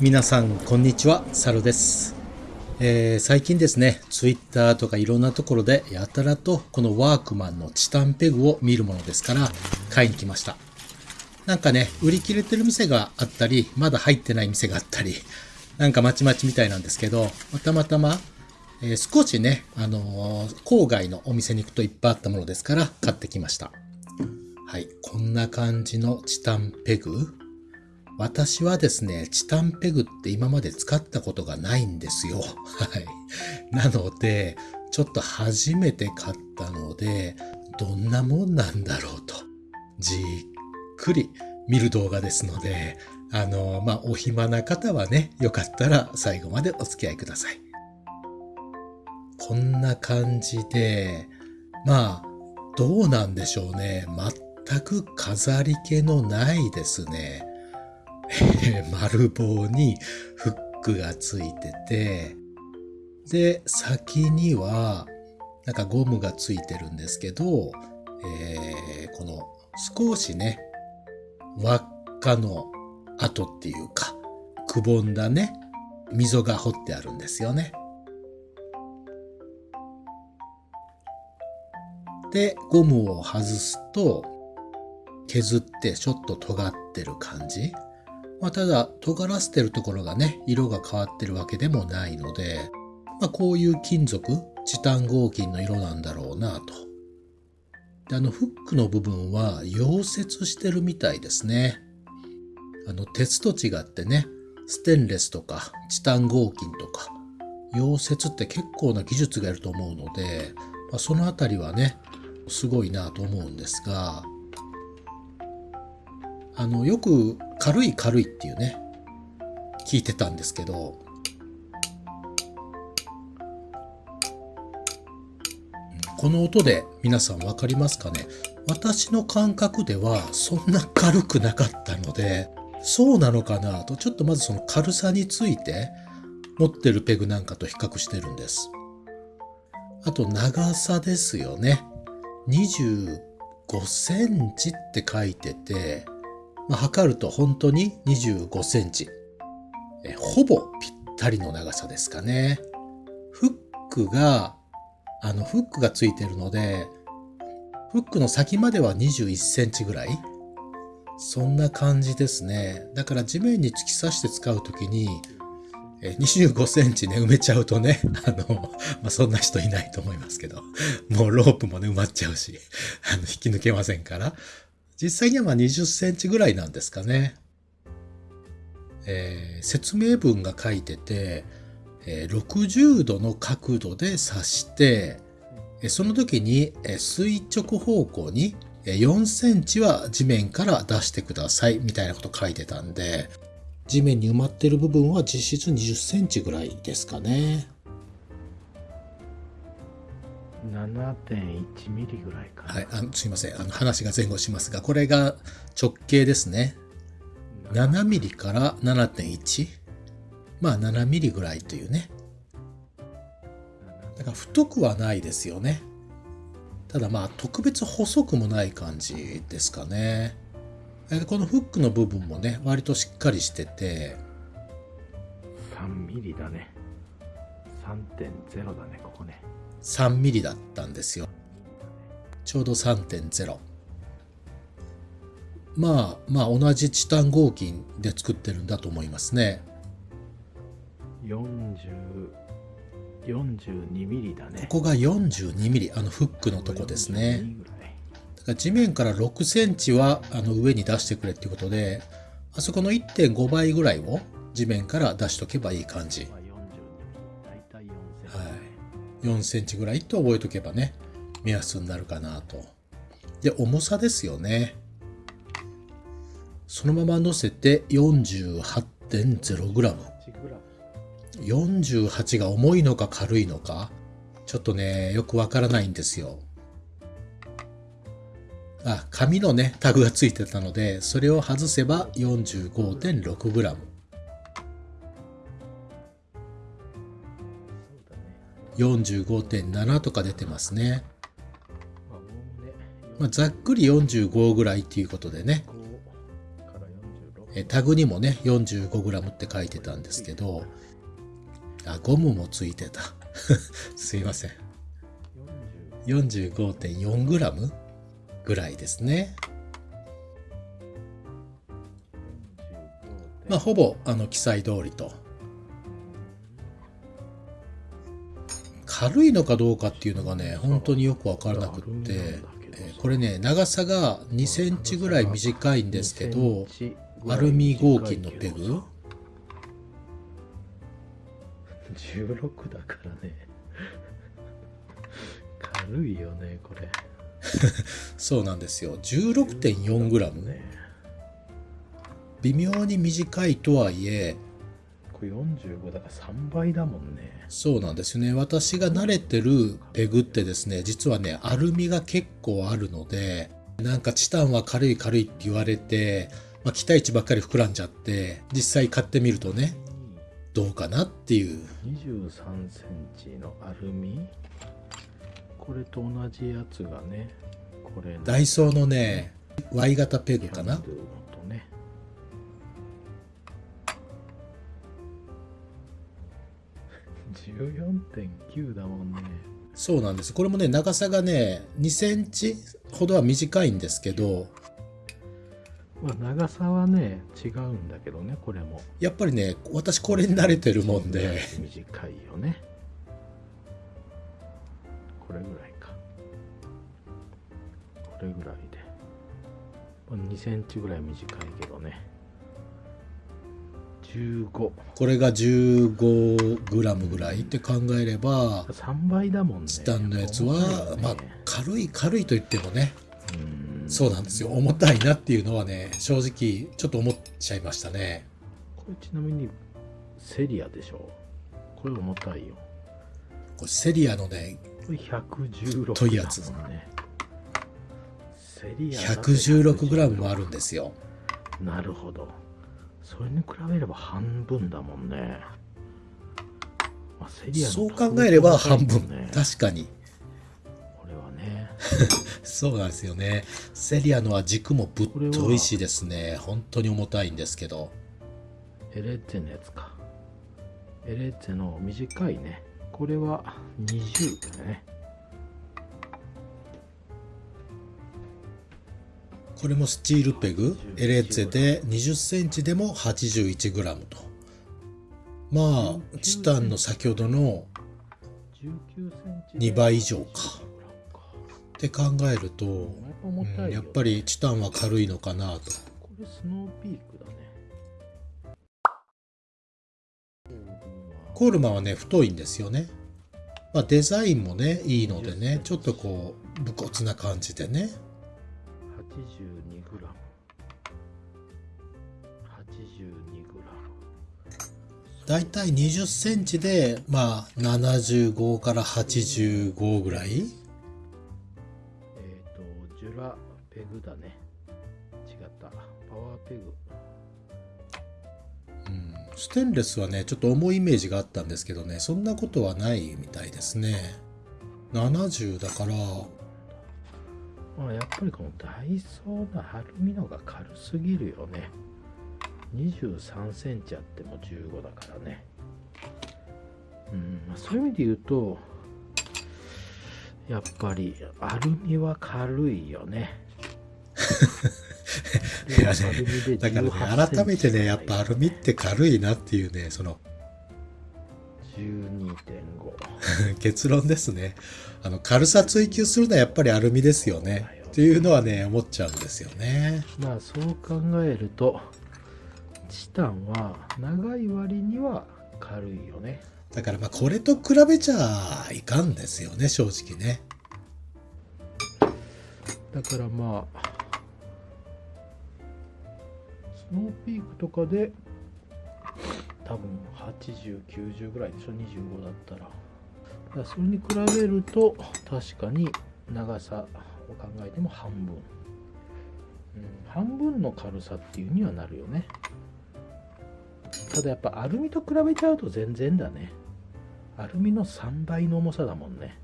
皆さんこんにちは。サルです、えー最近ですねツイッターとかいろんなところでやたらとこのワークマンのチタンペグを見るものですから買いに来ました。なんかね売り切れてる店があったりまだ入ってない店があったりなんかまちまちみたいなんですけどたまたま、えー少しね、あのー郊外のお店に行くといっぱいあったものですから買ってきました。はい。こんな感じのチタンペグ。私はですね、チタンペグって今まで使ったことがないんですよ。はい。なので、ちょっと初めて買ったので、どんなもんなんだろうと、じっくり見る動画ですので、あの、まあ、お暇な方はね、よかったら最後までお付き合いください。こんな感じで、まあ、どうなんでしょうね。全く飾り気のないですね。丸棒にフックがついてて、で、先には、なんかゴムがついてるんですけど、えーこの少しね、輪っかの跡っていうか、くぼんだね、溝が掘ってあるんですよね。で、ゴムを外すと、削ってちょっと尖ってる感じ。まあ、ただ、尖らせてるところがね、色が変わってるわけでもないので、まあ、こういう金属、チタン合金の色なんだろうなと。で、あの、フックの部分は溶接してるみたいですね。あの、鉄と違ってね、ステンレスとか、チタン合金とか、溶接って結構な技術がいると思うので、まあ、そのあたりはね、すごいなと思うんですが、あの、よく軽い軽いっていうね、聞いてたんですけど、この音で皆さんわかりますかね？私の感覚ではそんな軽くなかったので、そうなのかなと、ちょっとまずその軽さについて持ってるペグなんかと比較してるんです。あと長さですよね。25センチって書いてて、まあ、測ると本当に25センチ。ほぼぴったりの長さですかね。フックが、あの、フックがついてるので、フックの先までは21センチぐらいそんな感じですね。だから地面に突き刺して使うときに、25センチね、埋めちゃうとね、あの、まあ、そんな人いないと思いますけど、もうロープもね、埋まっちゃうし、あの、引き抜けませんから、実際にはま20センチぐらいなんですかね。えー説明文が書いてて、えー60度の角度で刺して、えその時にえ垂直方向に4センチは地面から出してくださいみたいなこと書いてたんで、地面に埋まってる部分は実質20センチぐらいですかね。7.1ミリぐらいかな。はい、あのすいません。あの話が前後しますが、これが直径ですね。7ミリから7.1。まあ7ミリぐらいというね。だから太くはないですよね。ただまあ特別細くもない感じですかね。えこのフックの部分もね、割としっかりしてて、3ミリだね。3.0だね、ここね。3ミリだったんですよ。ちょうど3.0。まあまあ同じチタン合金で作ってるんだと思いますね。40、42ミリだね。ここが42ミリ、あのフックのとこですね。42ぐらいだから地面から6センチはあの上に出してくれっていうことで、あそこの1.5倍ぐらいを地面から出しとけばいい感じ。まあ4センチぐらいと覚えとけばね、目安になるかなと。で、重さですよね。そのまま乗せて 48.0g。48が重いのか軽いのか、ちょっとね、よくわからないんですよ。あ、紙のね、タグがついてたので、それを外せば 45.6g。45.7とか出てますね。まあ、ざっくり45ぐらいっていうことでね。45から46えタグにもね 45g って書いてたんですけど。あゴムもついてた。すいません。45.4g ぐらいですね。まあほぼあの記載通りと軽いのかどうかっていうのがね本当によく分からなくって、えーこれね長さが2センチぐらい短いんですけどアルミ合金のペグ？16だからね。軽いよねこれ。そうなんですよ。16.4g ね。微妙に短いとはいえこれ45だから3倍だもんね。そうなんですよね。私が慣れてるペグってですね実はねアルミが結構あるのでなんかチタンは軽い軽いって言われて、まあ、期待値ばっかり膨らんじゃって実際買ってみるとねどうかなっていう。23センチのアルミ？これと同じやつがねこれのダイソーのね Y 型ペグかな14.9だもんね。そうなんです。これもね長さがね2センチほどは短いんですけどまあ長さはね違うんだけどねこれも。やっぱりね私これに慣れてるもんで。短いよね。これぐらいか。これぐらいで。まあ2センチぐらい短いけどね15これが 15g ぐらいって考えれば3倍だもんね。チタンのやつは、ね。まあ軽い軽いと言ってもねうん。そうなんですよ。重たいなっていうのはね正直ちょっと思っちゃいましたね。これちなみにセリアでしょ？これ重たいよ。これセリアのねこれ116太いやつね。セリアだと 116g もあるんですよ。なるほどそれに比べれば半分だもんね、まあ、セリアのそう考えれば半分。ね確かに。これはね。そうなんですよね。セリアのは軸もぶっといしですね。本当に重たいんですけど。エレッツェのやつか。エレッツェの短いね。これは20だねこれもスチールペグ？エレッツェで20センチでも 81g と。まあチタンの先ほどの19センチ。2倍以上か。かって考えると、うんやっぱりチタンは軽いのかなと。これスノーピークだね。コールマンはね太いんですよね、まあ、デザインもねいいのでねちょっとこう武骨な感じでね 82g 82g だいたい20センチでまあ75から85ぐらい？えっ、とジュラペグだね。違った。パワーペグ。うん。ステンレスはねちょっと重いイメージがあったんですけどねそんなことはないみたいですね。70だからまあやっぱりこのダイソーのアルミのが軽すぎるよね。23センチあっても15だからね。うんまあそういう意味で言うとやっぱりアルミは軽いよね。いやねだからね18改めてねやっぱアルミって軽いなっていうねその12.5 結論ですね。あの軽さ追求するのはやっぱりアルミですよね。っていうのはね思っちゃうんですよね。まあそう考えるとチタンは長い割には軽いよね。だからまあこれと比べちゃいかんですよね正直ね。だからまあスノーピークとかで多分8090ぐらいでしょ？25だったら。だらそれに比べると確かに長さを考えても半分、うん、半分の軽さっていうにはなるよね。ただやっぱアルミと比べちゃうと全然だね。アルミの3倍の重さだもんね。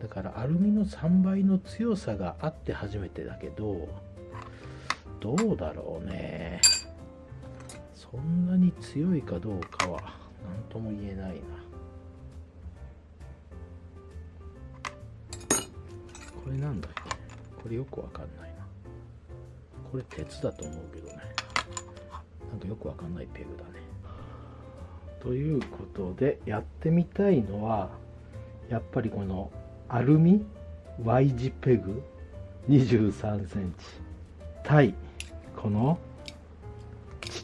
だからアルミの3倍の強さがあって初めてだけどどうだろうね。そんなに強いかどうかは何とも言えないな。これなんだっけ？これよくわかんないな。これ鉄だと思うけどね。なんかよくわかんないペグだね。ということでやってみたいのはやっぱりこのアルミ？Y 字ペグ？23センチ。対この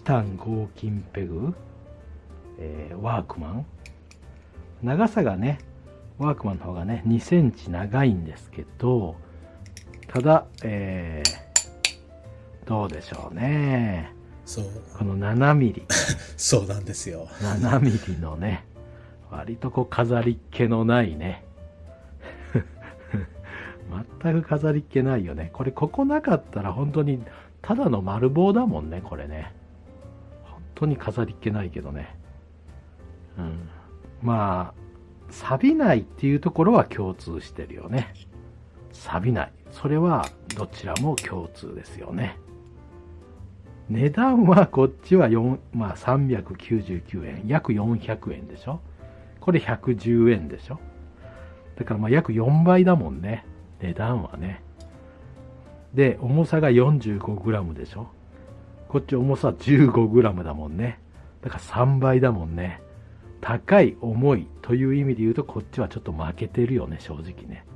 タン合金ペグ、えー、ワークマン。長さがねワークマンの方がね2センチ長いんですけどただ、えー、どうでしょうね。そう。この7ミリ。そうなんですよ。7ミリのね割とこう飾りっ気のないね。全く飾りっ気ないよね。これここなかったら本当にただの丸棒だもんねこれね。本当に飾りっ気ないけどね。うん。まあ錆びないっていうところは共通してるよね。錆びない。それはどちらも共通ですよね。値段はこっちは、まあ、399円。約400円でしょ。これ110円でしょ。だからまあ約4倍だもんね。値段はね。で重さが 45g でしょ。こっち重さ 15g だもんね。だから3倍だもんね。高い重いという意味で言うとこっちはちょっと負けてるよね正直ね。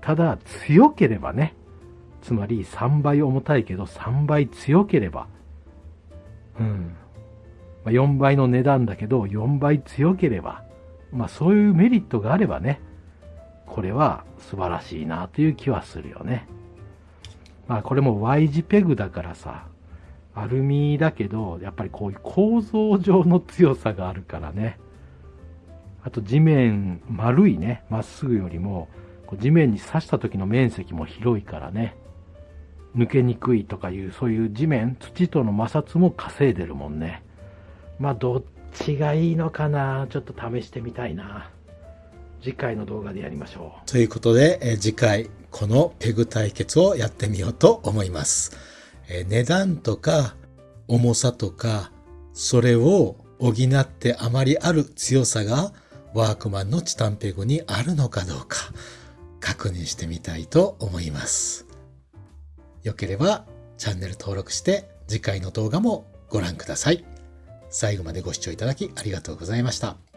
ただ強ければね。つまり3倍重たいけど3倍強ければ。うん。まあ、4倍の値段だけど4倍強ければ。まあそういうメリットがあればね。これは素晴らしいなという気はするよね。まあこれも Y 字ペグだからさ。アルミだけど、やっぱりこういう構造上の強さがあるからね。あと地面丸いね、まっすぐよりも、地面に刺した時の面積も広いからね。抜けにくいとかいう、そういう地面、土との摩擦も稼いでるもんね。まあ、どっちがいいのかなちょっと試してみたいな。次回の動画でやりましょう。ということで、え次回、このペグ対決をやってみようと思います。え値段とか重さとか、それを補ってあまりある強さがワークマンのチタンペグにあるのかどうか確認してみたいと思います。よければチャンネル登録して次回の動画もご覧ください。最後までご視聴いただきありがとうございました。